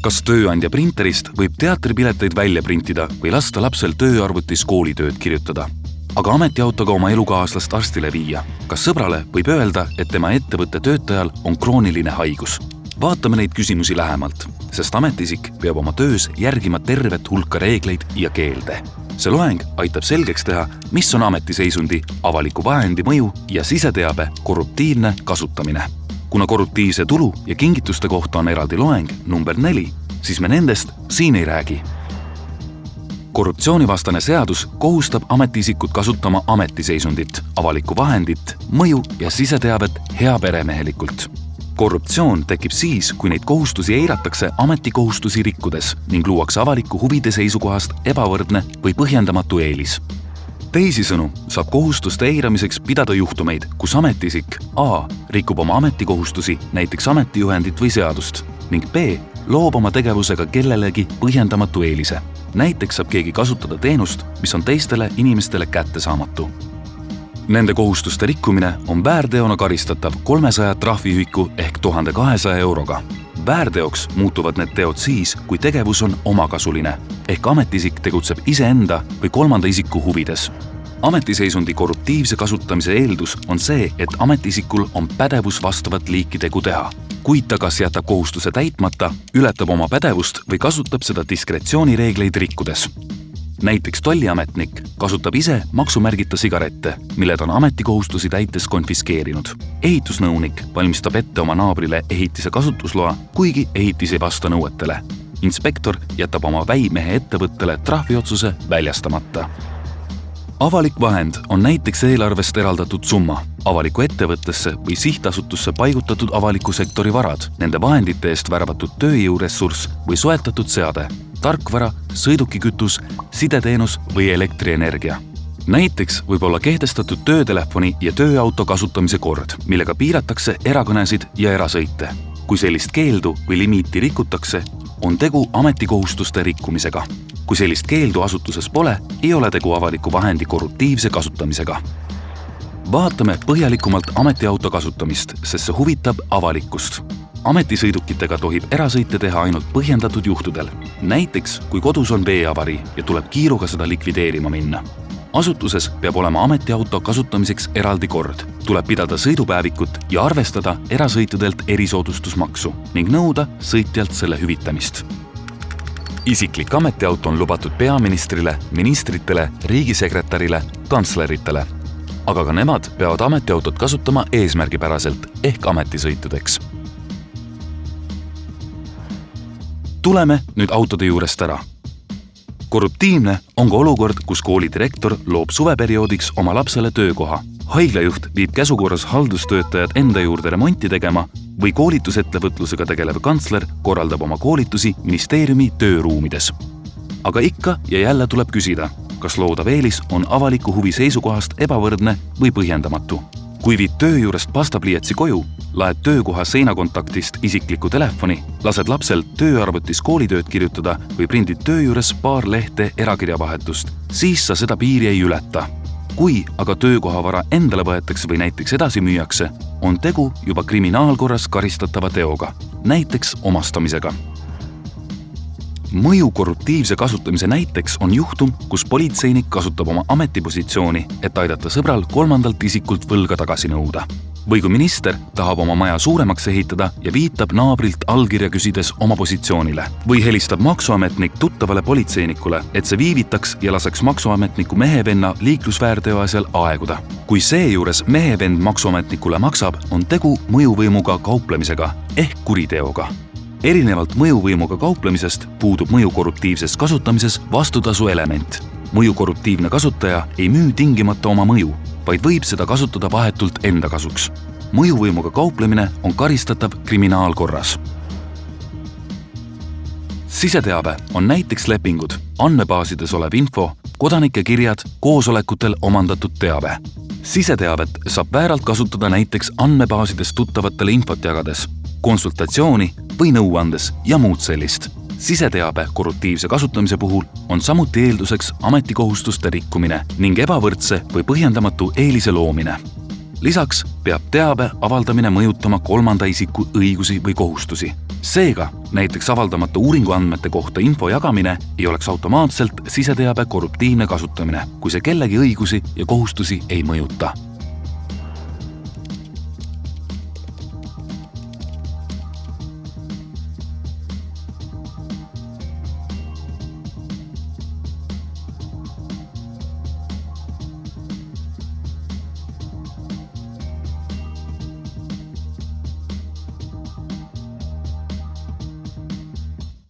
kas tööandja printerist võib teatripileteid välja printida või lasta lapsel tööarvutis koolitööd kirjutada? aga ametiautoga oma elukaaslast arstile viia. kas sõbrale võib öelda, et tema ettevõtte töötajal on krooniline haigus? vaatame neid küsimusi lähemalt, sest ametiisik peab oma töös järgima tervet hulka reegleid ja keelde. see loeng aitab selgeks teha, mis on ametiseisundi, avaliku vahendi mõju ja siseteabe korruptiivne kasutamine. Kuna korruptiivse tulu ja kingituste kohta on eraldi loeng number neli, siis me nendest siin ei räägi korruptsioonivastane seadus kohustab ametiisikut kasutama ametiseisundit, avalikku vahendit, mõju ja siseteavet heaperemehelikult. korruptsioon tekib siis, kui neid kohustusi eiratakse ametikohustusi rikkudes ning luuakse avaliku huvide seisukohast ebavõrdne või põhjendamatu eelis teisisõnu saab kohustuste eiramiseks pidada juhtumeid, kus ametiisik A rikub oma ametikohustusi, näiteks ametijuhendit või seadust ning B loob oma tegevusega kellelegi põhjendamatu eelise näiteks saab keegi kasutada teenust, mis on teistele inimestele kättesaamatu. Nende kohustuste rikkumine on väärteona karistatav kolmesaja trahviühiku ehk tuhande kahesaja euroga. Väärteoks muutuvad need teod siis, kui tegevus on omakasuline. Ehk ametiisik tegutseb iseenda või kolmanda isiku huvides. Ametiseisundi korruptiivse kasutamise eeldus on see, et ametiisikul on pädevus vastavat liiki tegu teha. Kuid ta kas jätab kohustuse täitmata, ületab oma pädevust või kasutab seda diskretsioonireegleid rikkudes. Näiteks tolliametnik kasutab ise maksumärgita sigarette, mille ta on ametikohustusi täites konfiskeerinud. ehitusnõunik valmistab ette oma naabrile ehitise kasutusloa, kuigi ehitis ei vasta nõuetele. inspektor jätab oma väimehe ettevõttele trahviotsuse väljastamata avalik vahend on näiteks eelarvest eraldatud summa, avalikku ettevõttesse või sihtasutusse paigutatud avaliku sektori varad, nende vahendite eest värvatud tööjõuressurss või soetatud seade, tarkvara, sõidukikütus, sideteenus või elektrienergia. Näiteks võib olla kehtestatud töötelefoni ja tööauto kasutamise kord, millega piiratakse erakõnesid ja erasõite. kui sellist keeldu või limiiti rikutakse, on tegu ametikohustuste rikkumisega kui sellist keeldu asutuses pole, ei ole tegu avaliku vahendi korruptiivse kasutamisega. vaatame põhjalikumalt ametiauto kasutamist, sest see huvitab avalikkust. ametisõidukitega tohib erasõite teha ainult põhjendatud juhtudel. näiteks, kui kodus on veeavarii ja tuleb kiiruga seda likvideerima minna asutuses peab olema ametiauto kasutamiseks eraldi kord. tuleb pidada sõidupäevikut ja arvestada erasõitudelt erisoodustusmaksu ning nõuda sõitjalt selle hüvitamist isiklik ametiauto on lubatud peaministrile, ministritele, riigisekretärile, kantsleritele. aga ka nemad peavad ametiautot kasutama eesmärgipäraselt ehk ametisõitudeks. tuleme nüüd autode juurest ära. korruptiivne on ka olukord, kus koolidirektor loob suveperioodiks oma lapsele töökoha. Haiglajuht viib käsukorras haldustöötajad enda juurde remonti tegema või koolitusettevõtlusega tegelev kantsler korraldab oma koolitusi ministeeriumi tööruumides. aga ikka ja jälle tuleb küsida, kas loodav eelis on avaliku huvi seisukohast ebavõrdne või põhjendamatu. kui viid töö juurest pastapliiatsi koju, laed töökoha seinakontaktist isiklikku telefoni, lased lapsel tööarvutis koolitööd kirjutada või prindid töö juures paar lehte erakirjavahetust, siis sa seda piiri ei ületa kui aga töökohavara endale võetakse või näiteks edasi müüakse, on tegu juba kriminaalkorras karistatava teoga, näiteks omastamisega. mõju korruptiivse kasutamise näiteks on juhtum, kus politseinik kasutab oma ametipositsiooni, et aidata sõbral kolmandalt isikult võlga tagasi nõuda või kui minister tahab oma maja suuremaks ehitada ja viitab naabrilt allkirja küsides oma positsioonile. või helistab maksuametnik tuttavale politseinikule, et see viivitaks ja laseks maksuametniku mehevenna liiklusväärteo asjal aeguda. kui seejuures mehevend maksuametnikule maksab, on tegu mõjuvõimuga kauplemisega ehk kuriteoga erinevalt mõjuvõimuga kauplemisest puudub mõju korruptiivses kasutamises vastutasu element. mõju korruptiivne kasutaja ei müü tingimata oma mõju, vaid võib seda kasutada vahetult enda kasuks. mõjuvõimuga kauplemine on karistatav kriminaalkorras. siseteave on näiteks lepingud, andmebaasides olev info, kodanike kirjad, koosolekutel omandatud teave. siseteavet saab vääralt kasutada näiteks andmebaasides tuttavatele infot jagades, konsultatsiooni või nõu andes ja muud sellist siseteabe korruptiivse kasutamise puhul on samuti eelduseks ametikohustuste rikkumine ning ebavõrdse või põhjendamatu eelise loomine. lisaks peab teabe avaldamine mõjutama kolmanda isiku õigusi või kohustusi seega näiteks avaldamata uuringuandmete kohta info jagamine ei oleks automaatselt siseteabe korruptiivne kasutamine, kui see kellegi õigusi ja kohustusi ei mõjuta